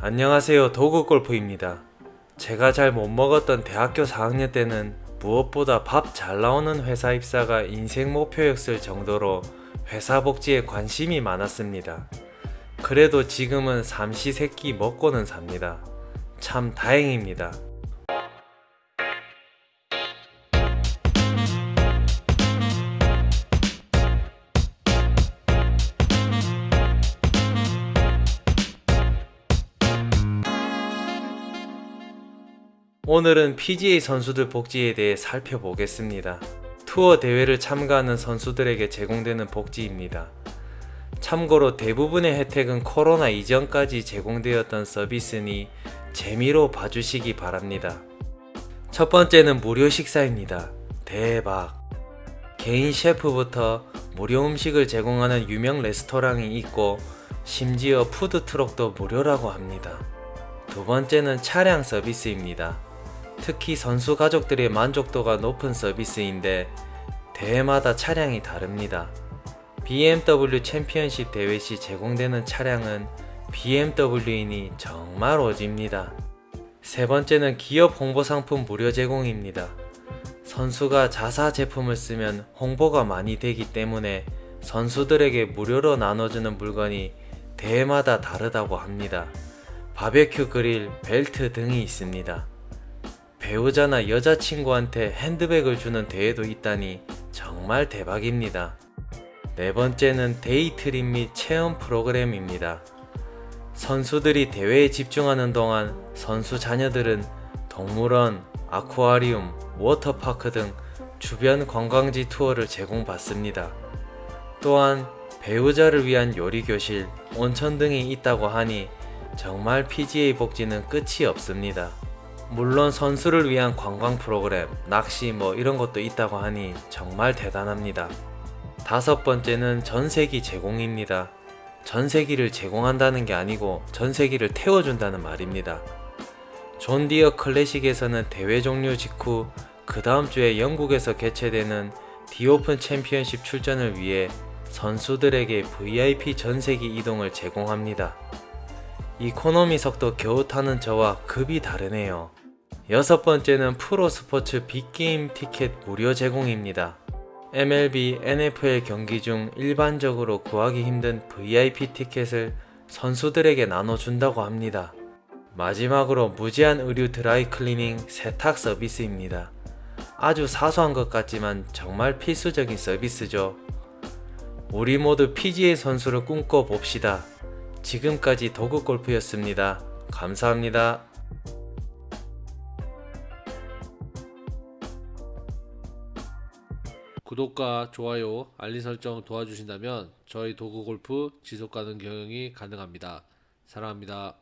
안녕하세요 도구골프입니다. 제가 잘 못 먹었던 대학교 4학년 때는 무엇보다 밥 잘 나오는 회사 입사가 인생 목표였을 정도로 회사 복지에 관심이 많았습니다. 그래도 지금은 삼시세끼 먹고는 삽니다. 참 다행입니다 오늘은 PGA 선수들 복지에 대해 살펴보겠습니다. 투어 대회를 참가하는 선수들에게 제공되는 복지입니다. 참고로 대부분의 혜택은 코로나 이전까지 제공되었던 서비스니 재미로 봐주시기 바랍니다. 첫 번째는 무료 식사입니다. 대박! 개인 셰프부터 무료 음식을 제공하는 유명 레스토랑이 있고 심지어 푸드트럭도 무료라고 합니다. 두 번째는 차량 서비스입니다. 특히 선수 가족들의 만족도가 높은 서비스인데 대회마다 차량이 다릅니다. BMW 챔피언십 대회 시 제공되는 차량은 BMW이니 정말 오집니다. 세 번째는 기업 홍보 상품 무료 제공입니다. 선수가 자사 제품을 쓰면 홍보가 많이 되기 때문에 선수들에게 무료로 나눠주는 물건이 대회마다 다르다고 합니다. 바베큐 그릴, 벨트 등이 있습니다. 배우자나 여자친구한테 핸드백을 주는 대회도 있다니 정말 대박입니다. 네 번째는 day trip 및 체험 프로그램입니다. 선수들이 대회에 집중하는 동안 선수 자녀들은 동물원, 아쿠아리움, 워터파크 등 주변 관광지 투어를 제공받습니다. 또한 배우자를 위한 요리교실, 온천 등이 있다고 하니 정말 PGA 복지는 끝이 없습니다. 물론 선수를 위한 관광 프로그램, 낚시 뭐 이런 것도 있다고 하니 정말 대단합니다. 다섯 번째는 전세기 제공입니다. 전세기를 제공한다는 게 아니고 전세기를 태워준다는 말입니다. 존 디어 클래식에서는 대회 종료 직후 그 다음 주에 영국에서 개최되는 디오픈 챔피언십 출전을 위해 선수들에게 VIP 전세기 이동을 제공합니다. 이코노미석도 겨우 타는 저와 급이 다르네요. 여섯 번째는 프로 스포츠 빅게임 티켓 무료 제공입니다. MLB, NFL 경기 중 일반적으로 구하기 힘든 VIP 티켓을 선수들에게 나눠준다고 합니다. 마지막으로 무제한 의류 드라이 클리닝 세탁 서비스입니다. 아주 사소한 것 같지만 정말 필수적인 서비스죠. 우리 모두 PGA 선수를 꿈꿔봅시다. 지금까지 도구골프였습니다. 감사합니다. 구독과 좋아요, 알림 설정 도와주신다면 저희 도구 골프 지속 가능 경영이 가능합니다. 사랑합니다.